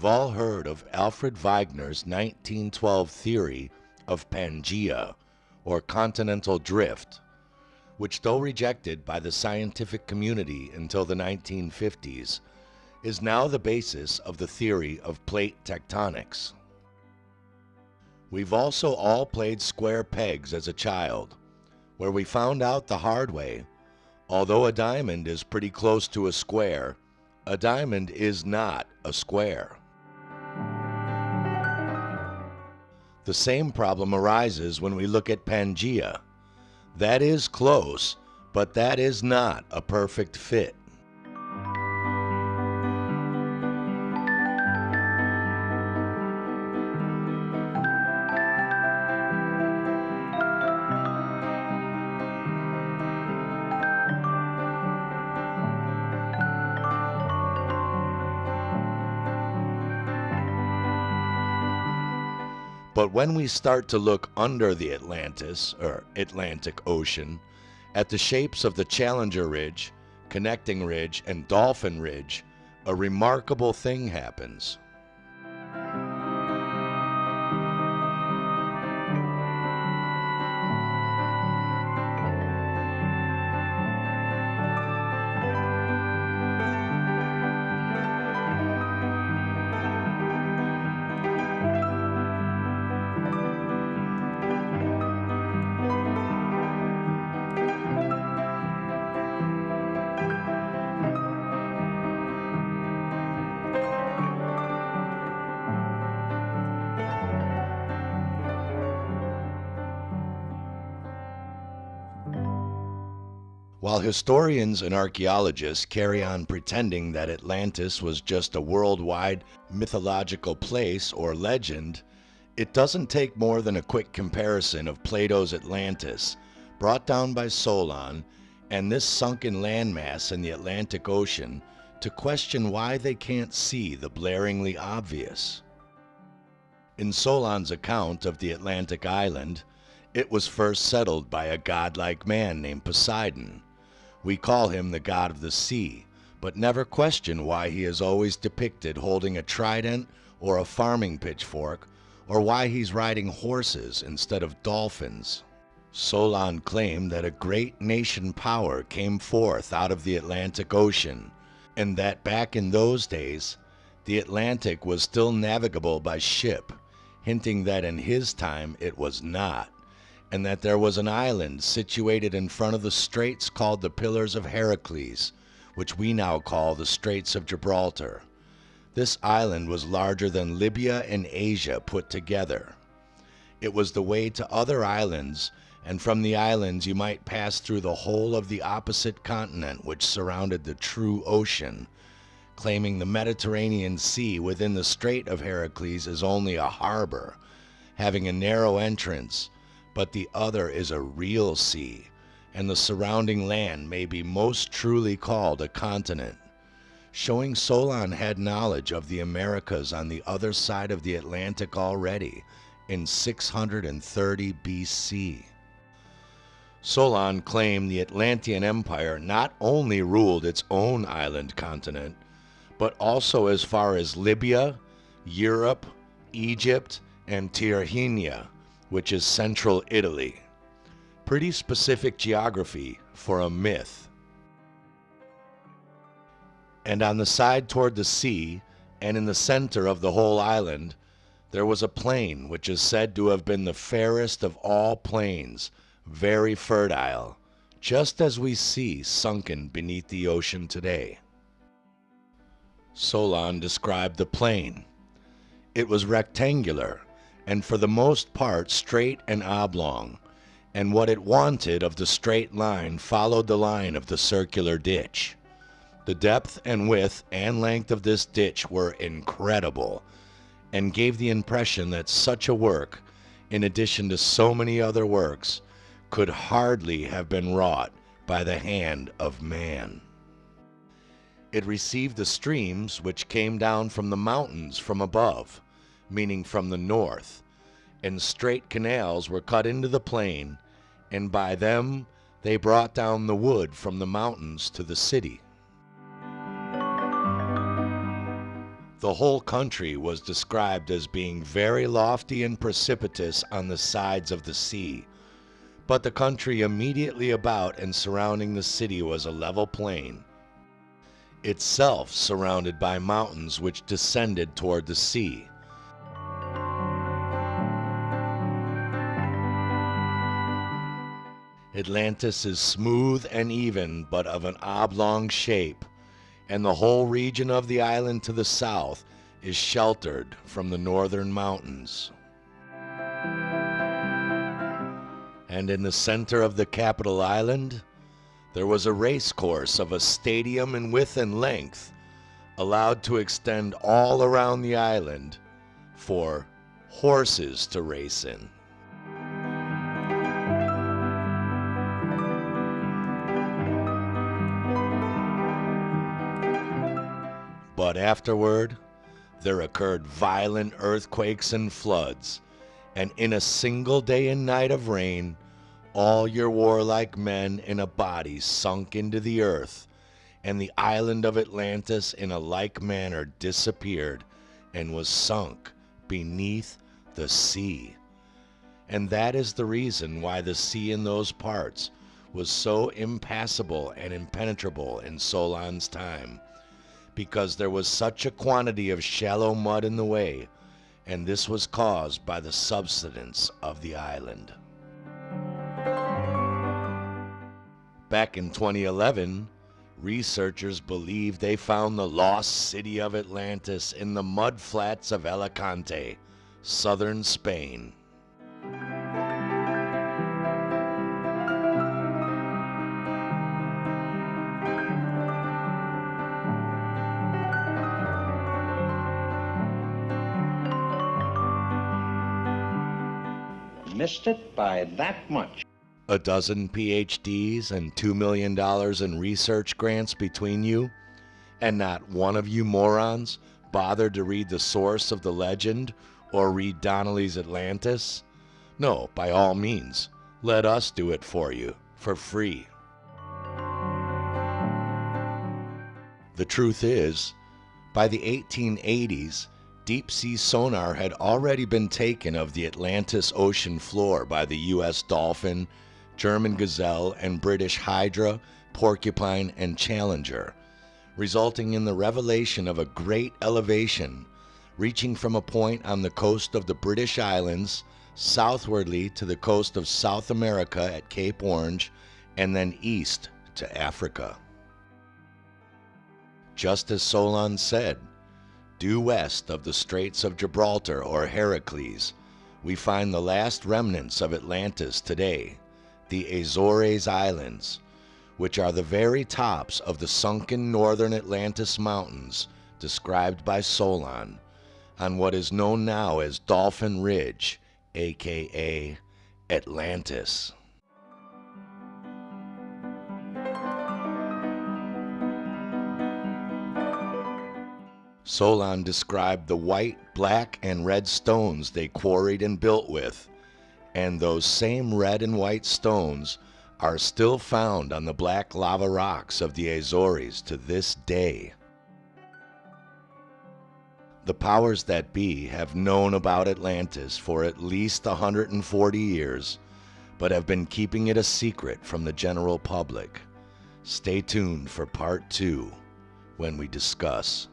We've all heard of Alfred Wegener's 1912 theory of Pangea, or continental drift, which, though rejected by the scientific community until the 1950s, is now the basis of the theory of plate tectonics. We've also all played square pegs as a child, where we found out the hard way, although a diamond is pretty close to a square, a diamond is not a square. The same problem arises when we look at Pangea. That is close, but that is not a perfect fit. But when we start to look under the Atlantis, or Atlantic Ocean, at the shapes of the Challenger Ridge, Connecting Ridge, and Dolphin Ridge, a remarkable thing happens. While historians and archaeologists carry on pretending that Atlantis was just a worldwide mythological place or legend, it doesn't take more than a quick comparison of Plato's Atlantis, brought down by Solon, and this sunken landmass in the Atlantic Ocean to question why they can't see the blaringly obvious. In Solon's account of the Atlantic island, it was first settled by a godlike man named Poseidon. We call him the god of the sea, but never question why he is always depicted holding a trident or a farming pitchfork, or why he's riding horses instead of dolphins. Solon claimed that a great nation power came forth out of the Atlantic Ocean, and that back in those days, the Atlantic was still navigable by ship, hinting that in his time it was not and that there was an island situated in front of the straits called the Pillars of Heracles, which we now call the Straits of Gibraltar. This island was larger than Libya and Asia put together. It was the way to other islands, and from the islands you might pass through the whole of the opposite continent which surrounded the true ocean, claiming the Mediterranean Sea within the Strait of Heracles is only a harbor, having a narrow entrance, but the other is a real sea, and the surrounding land may be most truly called a continent, showing Solon had knowledge of the Americas on the other side of the Atlantic already in 630 BC. Solon claimed the Atlantean Empire not only ruled its own island continent, but also as far as Libya, Europe, Egypt, and Tyrrhenia, which is central Italy. Pretty specific geography for a myth. And on the side toward the sea, and in the center of the whole island, there was a plain which is said to have been the fairest of all plains, very fertile, just as we see sunken beneath the ocean today. Solon described the plain. It was rectangular and for the most part straight and oblong, and what it wanted of the straight line followed the line of the circular ditch. The depth and width and length of this ditch were incredible, and gave the impression that such a work, in addition to so many other works, could hardly have been wrought by the hand of man. It received the streams which came down from the mountains from above, meaning from the north, and straight canals were cut into the plain, and by them they brought down the wood from the mountains to the city. The whole country was described as being very lofty and precipitous on the sides of the sea, but the country immediately about and surrounding the city was a level plain, itself surrounded by mountains which descended toward the sea. Atlantis is smooth and even, but of an oblong shape, and the whole region of the island to the south is sheltered from the northern mountains. And in the center of the capital island, there was a race course of a stadium in width and length, allowed to extend all around the island for horses to race in. But afterward, there occurred violent earthquakes and floods, and in a single day and night of rain, all your warlike men in a body sunk into the earth, and the island of Atlantis in a like manner disappeared and was sunk beneath the sea. And that is the reason why the sea in those parts was so impassable and impenetrable in Solon's time because there was such a quantity of shallow mud in the way, and this was caused by the subsidence of the island. Back in 2011, researchers believe they found the lost city of Atlantis in the mud flats of Alicante, southern Spain. Missed it by that much. A dozen PhDs and $2 million in research grants between you, and not one of you morons bothered to read the source of the legend or read Donnelly's Atlantis? No, by all means, let us do it for you, for free. The truth is, by the 1880s, deep sea sonar had already been taken of the Atlantis ocean floor by the U.S. Dolphin, German Gazelle, and British Hydra, Porcupine, and Challenger, resulting in the revelation of a great elevation reaching from a point on the coast of the British Islands southwardly to the coast of South America at Cape Orange and then east to Africa. Just as Solon said, Due west of the Straits of Gibraltar or Heracles, we find the last remnants of Atlantis today, the Azores Islands, which are the very tops of the sunken northern Atlantis Mountains described by Solon on what is known now as Dolphin Ridge, aka Atlantis. Solon described the white, black, and red stones they quarried and built with, and those same red and white stones are still found on the black lava rocks of the Azores to this day. The powers that be have known about Atlantis for at least 140 years, but have been keeping it a secret from the general public. Stay tuned for part two when we discuss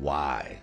why?